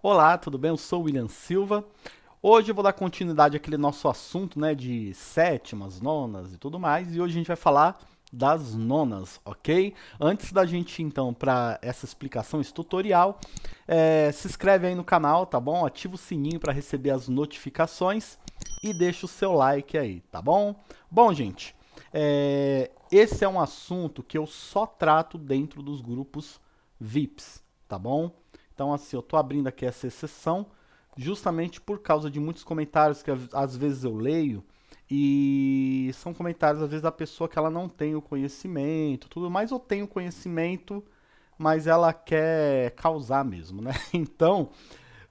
Olá, tudo bem? Eu sou o William Silva. Hoje eu vou dar continuidade àquele nosso assunto, né, de sétimas, nonas e tudo mais, e hoje a gente vai falar das nonas, ok? Antes da gente, então, para essa explicação, esse tutorial, é, se inscreve aí no canal, tá bom? Ativa o sininho para receber as notificações e deixa o seu like aí, tá bom? Bom, gente, é, esse é um assunto que eu só trato dentro dos grupos VIPs, tá bom? Então, assim, eu tô abrindo aqui essa exceção justamente por causa de muitos comentários que às vezes eu leio e são comentários às vezes da pessoa que ela não tem o conhecimento, tudo mais, ou tem o conhecimento, mas ela quer causar mesmo, né? Então,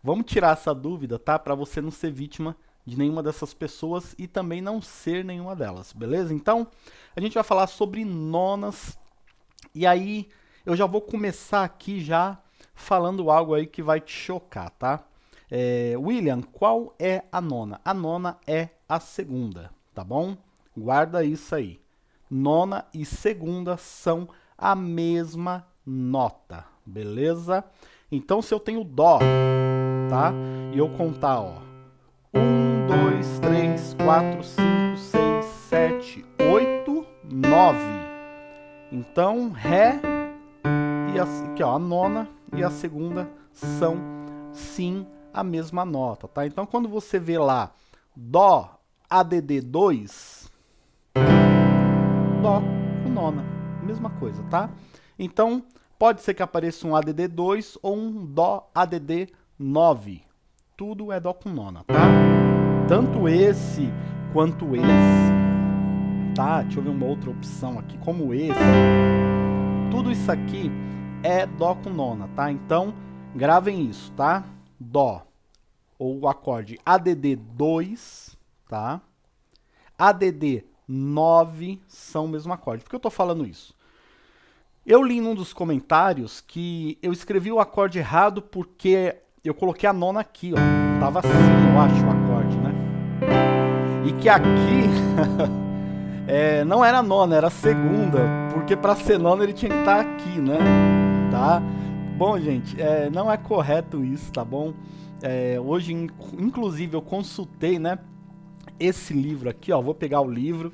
vamos tirar essa dúvida, tá? Para você não ser vítima de nenhuma dessas pessoas e também não ser nenhuma delas, beleza? Então, a gente vai falar sobre nonas e aí eu já vou começar aqui já falando algo aí que vai te chocar, tá? É, William, qual é a nona? A nona é a segunda, tá bom? Guarda isso aí. Nona e segunda são a mesma nota, beleza? Então, se eu tenho Dó, tá? E eu contar, ó. 1, 2, 3, 4, 5, 6, 7, 8, 9. Então, Ré e a, aqui, ó, a nona e a segunda são sim a mesma nota, tá? Então quando você vê lá Dó ADD2, Dó com nona, mesma coisa, tá? Então pode ser que apareça um ADD2 ou um Dó ADD9, tudo é Dó com nona, tá? Tanto esse quanto esse, tá? Deixa eu ver uma outra opção aqui, como esse, tudo isso aqui é Dó com nona, tá? Então, gravem isso, tá? Dó, ou o acorde ADD2, tá? ADD9 são o mesmo acorde. Por que eu tô falando isso? Eu li num dos comentários que eu escrevi o acorde errado porque eu coloquei a nona aqui, ó. Tava assim, eu acho, o acorde, né? E que aqui é, não era nona, era segunda, porque para ser nona ele tinha que estar tá aqui, né? Tá? Bom, gente, é, não é correto isso, tá bom? É, hoje, inclusive, eu consultei, né, esse livro aqui, ó, vou pegar o livro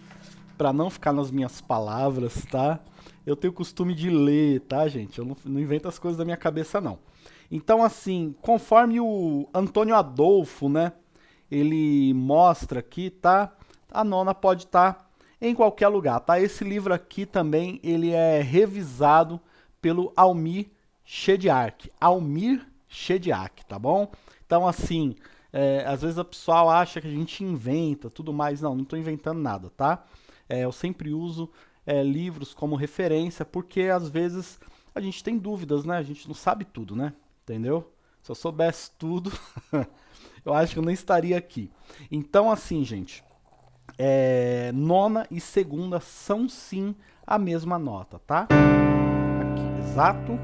para não ficar nas minhas palavras, tá? Eu tenho costume de ler, tá, gente? Eu não, não invento as coisas da minha cabeça, não. Então, assim, conforme o Antônio Adolfo, né, ele mostra aqui, tá? A nona pode estar tá em qualquer lugar, tá? Esse livro aqui também, ele é revisado pelo Almir Shediak. Almir Shediak, tá bom? Então, assim, é, às vezes a pessoa acha que a gente inventa tudo mais. Não, não estou inventando nada, tá? É, eu sempre uso é, livros como referência, porque às vezes a gente tem dúvidas, né? A gente não sabe tudo, né? Entendeu? Se eu soubesse tudo, eu acho que eu nem estaria aqui. Então, assim, gente, é, nona e segunda são sim a mesma nota, tá? Exato.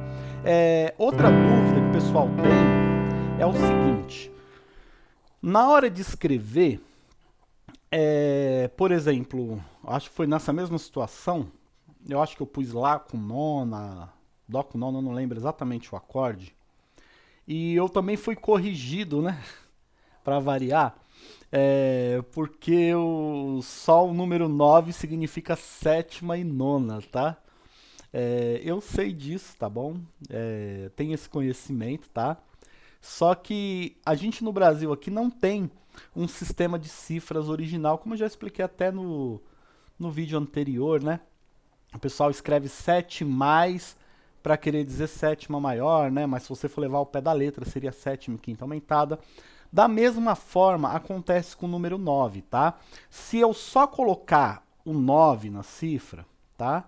É, outra dúvida que o pessoal tem é o seguinte. Na hora de escrever, é, por exemplo, acho que foi nessa mesma situação, eu acho que eu pus Lá com nona, Dó com nona, não lembro exatamente o acorde. E eu também fui corrigido, né, para variar, é, porque o, o número 9 significa sétima e nona, tá? É, eu sei disso, tá bom? É, esse conhecimento, tá? Só que a gente no Brasil aqui não tem um sistema de cifras original, como eu já expliquei até no, no vídeo anterior, né? O pessoal escreve 7 mais para querer dizer sétima maior, né? Mas se você for levar o pé da letra, seria sétima e quinta aumentada. Da mesma forma, acontece com o número 9, tá? Se eu só colocar o 9 na cifra, tá?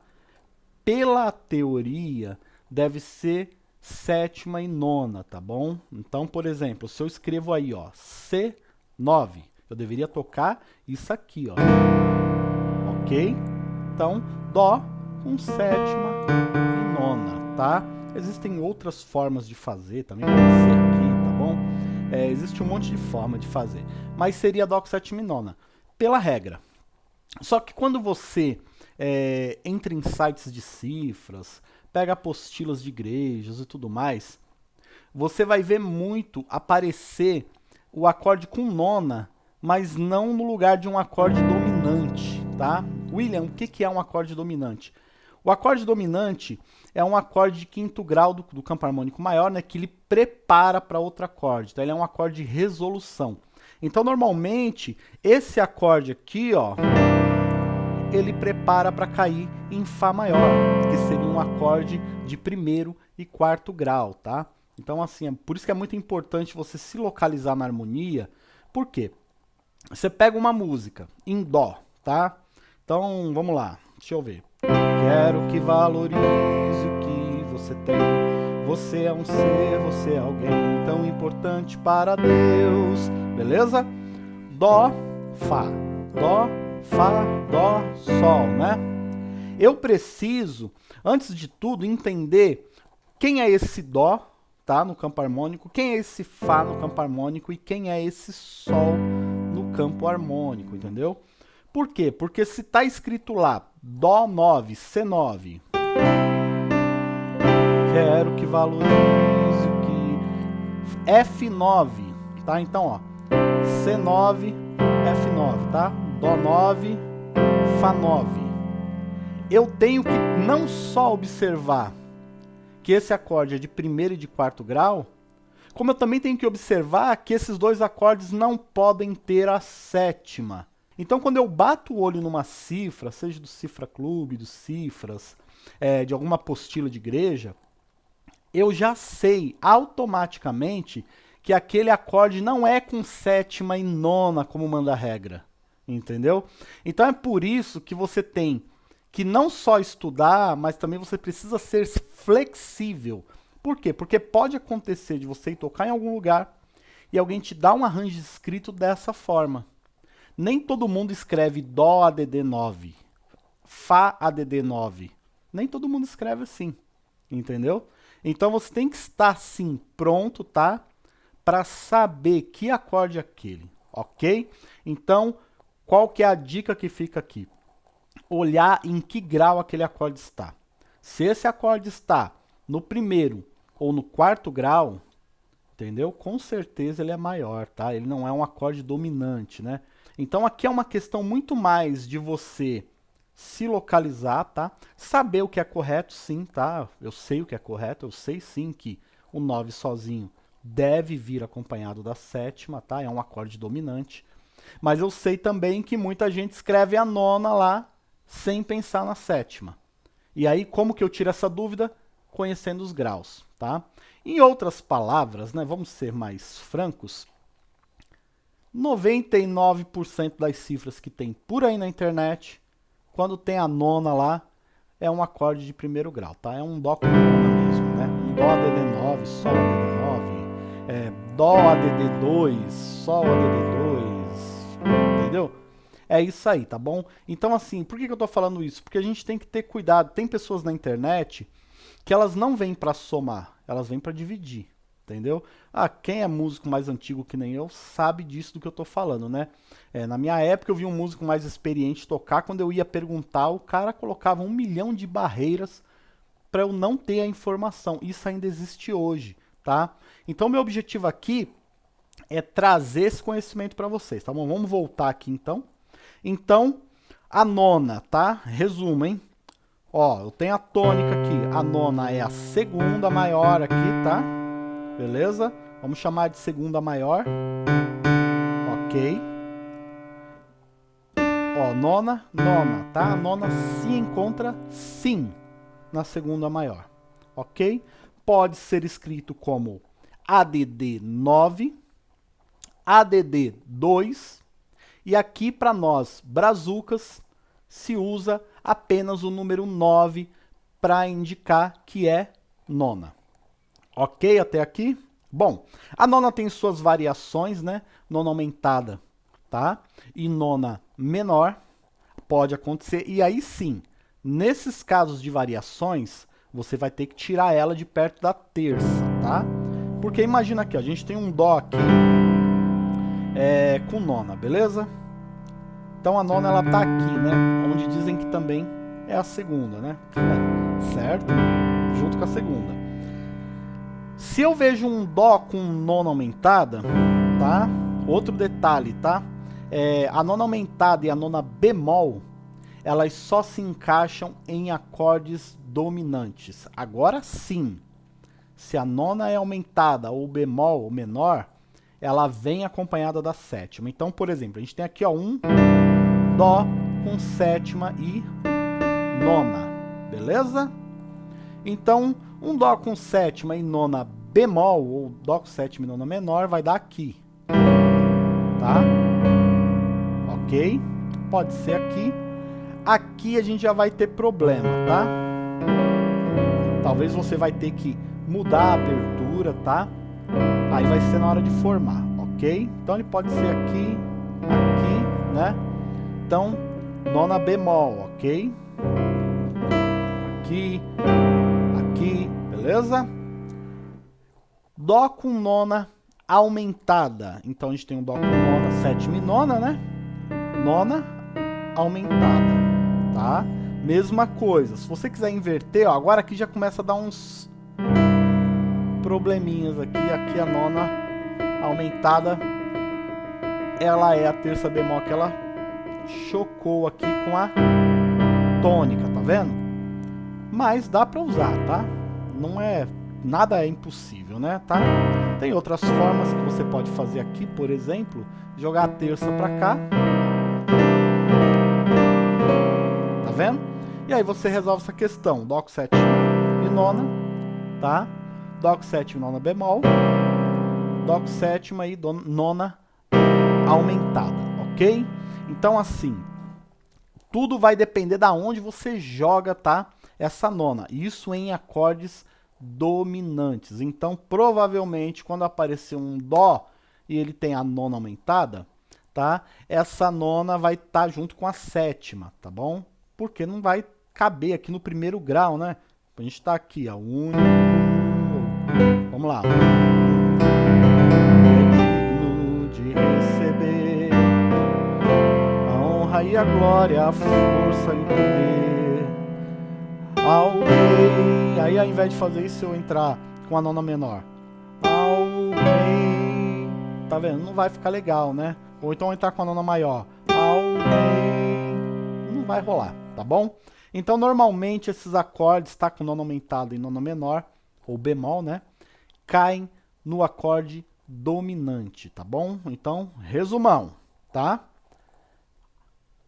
Pela teoria, deve ser sétima e nona, tá bom? Então, por exemplo, se eu escrevo aí, ó, C9, eu deveria tocar isso aqui, ó. Ok? Então, Dó com sétima e nona, tá? Existem outras formas de fazer, também pode ser aqui, tá bom? É, existe um monte de forma de fazer, mas seria Dó com sétima e nona, pela regra. Só que quando você é, entra em sites de cifras, pega apostilas de igrejas e tudo mais, você vai ver muito aparecer o acorde com nona, mas não no lugar de um acorde dominante, tá? William, o que, é um acorde dominante? O acorde dominante é um acorde de quinto grau do, do campo harmônico maior, né, que ele prepara para outro acorde. Então ele é um acorde de resolução. Então normalmente esse acorde aqui, ó, ele prepara para cair em Fá maior, que seria um acorde de primeiro e quarto grau, tá? Então assim, é por isso que é muito importante você se localizar na harmonia. Por quê? Você pega uma música em dó, tá? Então, vamos lá. Deixa eu ver. Quero que valorize o que você tem. Você é um ser, você é alguém tão importante para Deus. Beleza? Dó, Fá. Dó, Fá, Dó, Sol, né? Eu preciso, antes de tudo, entender quem é esse Dó, tá? No campo harmônico, quem é esse Fá no campo harmônico e quem é esse Sol no campo harmônico, entendeu? Por quê? Porque se está escrito lá Dó 9, C9, quero que valorize o que... F9, tá? Então, ó, C9, F9, tá? Dó 9, Fá 9. Eu tenho que não só observar que esse acorde é de primeiro e de quarto grau, como eu também tenho que observar que esses dois acordes não podem ter a sétima. Então, quando eu bato o olho numa cifra, seja do Cifra Clube, dos Cifras, é, de alguma apostila de igreja, eu já sei automaticamente que aquele acorde não é com sétima e nona, como manda a regra. Entendeu? Então é por isso que você tem que não só estudar, mas também você precisa ser flexível. Por quê? Porque pode acontecer de você tocar em algum lugar e alguém te dá um arranjo escrito dessa forma. Nem todo mundo escreve Dó ADD 9, Fá ADD 9. Nem todo mundo escreve assim, entendeu? Então você tem que estar sim pronto, tá? Para saber que acorde é aquele, ok? Então, qual que é a dica que fica aqui? Olhar em que grau aquele acorde está. Se esse acorde está no primeiro ou no quarto grau, entendeu? Com certeza ele é maior, tá? Ele não é um acorde dominante, né? Então aqui é uma questão muito mais de você se localizar, tá? Saber o que é correto, sim, tá? Eu sei o que é correto, eu sei sim que o 9 sozinho deve vir acompanhado da sétima, tá? É um acorde dominante. Mas eu sei também que muita gente escreve a nona lá sem pensar na sétima. E aí, como que eu tiro essa dúvida? Conhecendo os graus, tá? Em outras palavras, né, vamos ser mais francos, 99% das cifras que tem por aí na internet, quando tem a nona lá, é um acorde de primeiro grau, tá? É um Dó com nona mesmo, né? Um Dó ADD9, Sol ADD9, é, Dó ADD2, Sol ADD2, entendeu? É isso aí, tá bom? Então assim, por que, que eu tô falando isso? Porque a gente tem que ter cuidado. Tem pessoas na internet que elas não vêm para somar, elas vêm para dividir entendeu? Ah, quem é músico mais antigo que nem eu sabe disso do que eu tô falando, né? É, na minha época eu vi um músico mais experiente tocar, quando eu ia perguntar, o cara colocava um milhão de barreiras para eu não ter a informação. Isso ainda existe hoje, tá? Então meu objetivo aqui é trazer esse conhecimento para vocês, tá bom? Vamos voltar aqui então. Então, a nona, tá? Resumo, hein? Ó, eu tenho a tônica aqui. A nona é a segunda maior aqui, tá? Beleza? Vamos chamar de segunda maior. Ok. Ó, nona, nona, tá? A nona se encontra sim na segunda maior. Ok? Pode ser escrito como ADD 9, ADD 2, e aqui para nós, brazucas, se usa apenas o número 9 para indicar que é nona. Ok até aqui? Bom, a nona tem suas variações, né? Nona aumentada, tá? E nona menor pode acontecer. E aí sim, nesses casos de variações, você vai ter que tirar ela de perto da terça, tá? Porque imagina aqui, ó, a gente tem um Dó aqui é, com nona, beleza? Então a nona ela tá aqui, né? Onde dizem que também é a segunda, né? certo? Junto com a segunda. Se eu vejo um Dó com nona aumentada, tá? Outro detalhe, tá? É, a nona aumentada e a nona bemol, elas só se encaixam em acordes dominantes. Agora sim, se a nona é aumentada ou bemol ou menor, ela vem acompanhada da sétima. Então, por exemplo, a gente tem aqui ó, um Dó com sétima e nona, beleza? Então, um Dó com sétima e nona bemol, ou Dó com sétima e nona menor, vai dar aqui, tá? Ok? Pode ser aqui. Aqui a gente já vai ter problema, tá? Talvez você vai ter que mudar a abertura, tá? Aí vai ser na hora de formar, ok? Então ele pode ser aqui, aqui, né? Então, nona bemol, ok? Aqui, aqui, beleza? Dó com nona aumentada. Então a gente tem um Dó com nona, sétima e nona, né? Nona aumentada, tá? Mesma coisa. Se você quiser inverter, ó, agora aqui já começa a dar uns probleminhas aqui. Aqui a nona aumentada, ela é a terça bemol que ela chocou aqui com a tônica, tá vendo? Mas dá pra usar, tá? Não é... Nada é impossível, né? Tá? Tem outras formas que você pode fazer aqui, por exemplo, jogar a terça pra cá. Tá vendo? E aí você resolve essa questão. Dó com sétima e nona, tá? Dó com sétima nona bemol. Dó com sétima e nona aumentada, ok? Então, assim, tudo vai depender da onde você joga, tá? Essa nona. Isso em acordes dominantes. Então, provavelmente, quando aparecer um Dó e ele tem a nona aumentada, tá? Essa nona vai estar tá junto com a sétima, tá bom? Porque não vai caber aqui no primeiro grau, né? A gente está aqui, ó. Um, vamos lá. e a glória, a força e o poder ao rei. Aí ao invés de fazer isso, eu entrar com a nona menor. Ao rei. Tá vendo? Não vai ficar legal, né? Ou então entrar com a nona maior. Ao rei. Não vai rolar, tá bom? Então, normalmente, esses acordes, tá com nona aumentada e nona menor, ou bemol, né? Caem no acorde dominante, tá bom? Então, resumão, tá?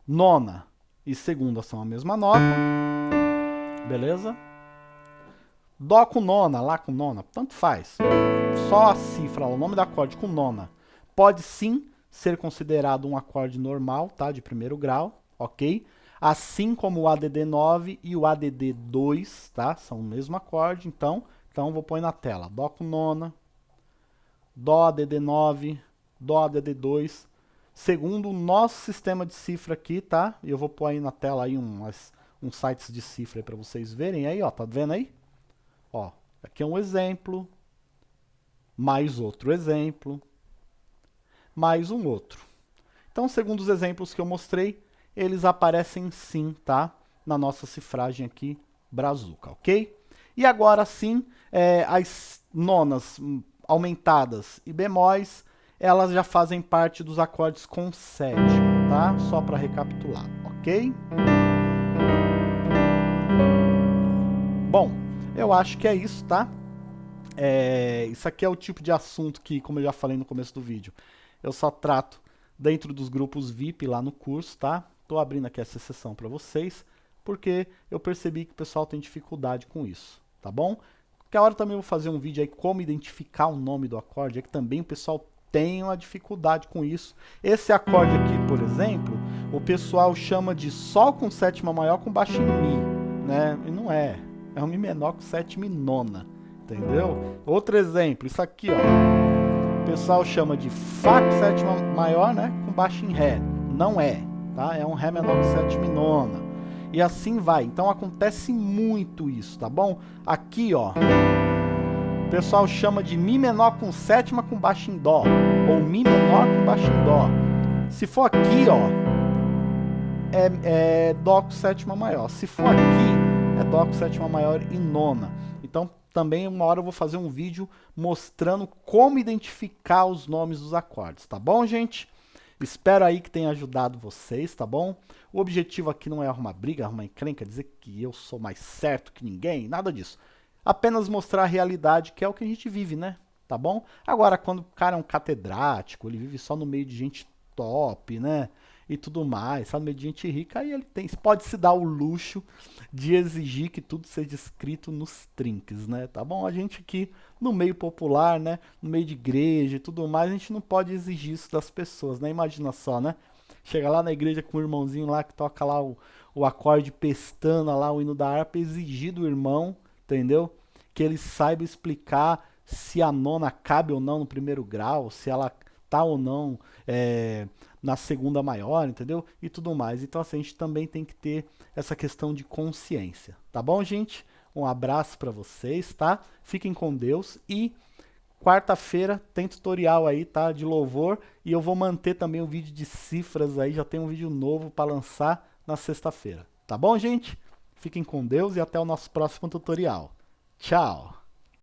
nona e segunda são a mesma nota, beleza? Dó com nona, Lá com nona, tanto faz. Só a cifra, o nome do acorde com nona, pode sim ser considerado um acorde normal, tá? De primeiro grau, ok? Assim como o ADD9 e o ADD2, tá? São o mesmo acorde, então, então vou pôr na tela. Dó com nona, Dó ADD9, Dó ADD2, segundo o nosso sistema de cifra aqui, tá? E eu vou pôr aí na tela aí umas, uns sites de cifra para vocês verem aí, ó, tá vendo aí? Ó, aqui é um exemplo, mais outro exemplo, mais um outro. Então, segundo os exemplos que eu mostrei, eles aparecem sim, tá? Na nossa cifragem aqui, Brazuca, ok? E agora sim, é, as nonas aumentadas e bemóis, elas já fazem parte dos acordes com sétima, tá? Só para recapitular, ok? Bom, eu acho que é isso, tá? É, isso aqui é o tipo de assunto que, como eu já falei no começo do vídeo, eu só trato dentro dos grupos VIP lá no curso, tá? Tô abrindo aqui essa sessão para vocês, porque eu percebi que o pessoal tem dificuldade com isso, tá bom? Que a hora também eu vou fazer um vídeo aí como identificar o nome do acorde, é que também o pessoal tem uma dificuldade com isso. Esse acorde aqui, por exemplo, o pessoal chama de Sol com sétima maior com baixo em Mi, né? E não é. É um Mi menor com sétima e nona, entendeu? Outro exemplo, isso aqui, ó. O pessoal chama de Fá com sétima maior, né? Com baixo em Ré. Não é, tá? É um Ré menor com sétima e nona. E assim vai. Então acontece muito isso, tá bom? Aqui, ó pessoal chama de Mi menor com sétima com baixo em Dó, ou Mi menor com baixo em Dó. Se for aqui, ó, é, é Dó com sétima maior. Se for aqui, é Dó com sétima maior e nona. Então, também uma hora eu vou fazer um vídeo mostrando como identificar os nomes dos acordes, tá bom, gente? Espero aí que tenha ajudado vocês, tá bom? O objetivo aqui não é arrumar briga, arrumar encrenca, dizer que eu sou mais certo que ninguém, nada disso. Apenas mostrar a realidade, que é o que a gente vive, né? Tá bom? Agora, quando o cara é um catedrático, ele vive só no meio de gente top, né? E tudo mais, sabe? Mediante rica, aí ele tem, pode se dar o luxo de exigir que tudo seja escrito nos trinques, né? Tá bom? A gente aqui no meio popular, né? No meio de igreja e tudo mais, a gente não pode exigir isso das pessoas, né? Imagina só, né? Chega lá na igreja com o irmãozinho lá que toca lá o, o acorde pestana lá, o hino da harpa, exigir do irmão, entendeu? Que ele saiba explicar se a nona cabe ou não no primeiro grau, se ela tá ou não é, na segunda maior, entendeu? E tudo mais. Então, assim, a gente também tem que ter essa questão de consciência. Tá bom, gente? Um abraço para vocês, tá? Fiquem com Deus e quarta-feira tem tutorial aí, tá? De louvor e eu vou manter também o vídeo de cifras aí, já tem um vídeo novo para lançar na sexta-feira. Tá bom, gente? Fiquem com Deus e até o nosso próximo tutorial. Tchau!